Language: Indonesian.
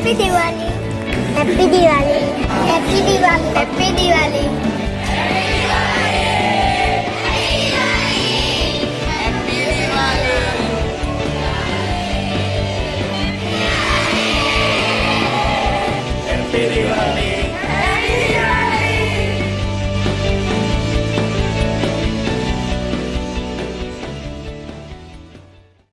Happy Diwali. Happy Diwali. Happy Diwali. Happy Diwali. Happy Diwali